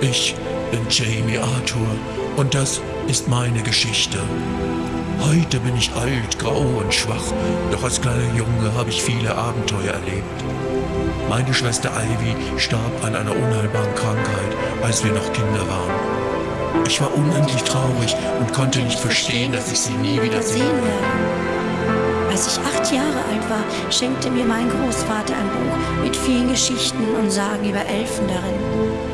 Ich bin Jamie Arthur und das ist meine Geschichte. Heute bin ich alt, grau und schwach, doch als kleiner Junge habe ich viele Abenteuer erlebt. Meine Schwester Ivy starb an einer unheilbaren Krankheit, als wir noch Kinder waren. Ich war unendlich traurig und konnte nicht verstehen, dass ich sie nie wieder sehen werde. Als ich acht Jahre alt war, schenkte mir mein Großvater ein Buch mit vielen Geschichten und Sagen über Elfen darin.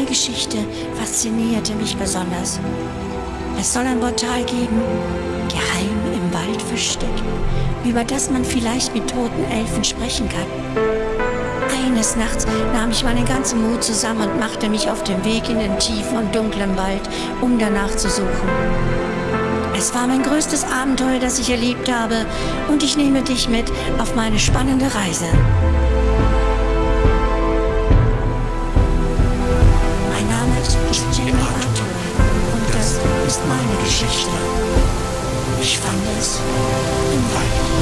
Eine Geschichte faszinierte mich besonders. Es soll ein Portal geben, geheim im Wald versteckt, über das man vielleicht mit toten Elfen sprechen kann. Eines Nachts nahm ich meinen ganzen Mut zusammen und machte mich auf den Weg in den tiefen und dunklen Wald, um danach zu suchen. Es war mein größtes Abenteuer, das ich erlebt habe, und ich nehme dich mit auf meine spannende Reise. Ist meine Geschichte. Ich fand es im Wald.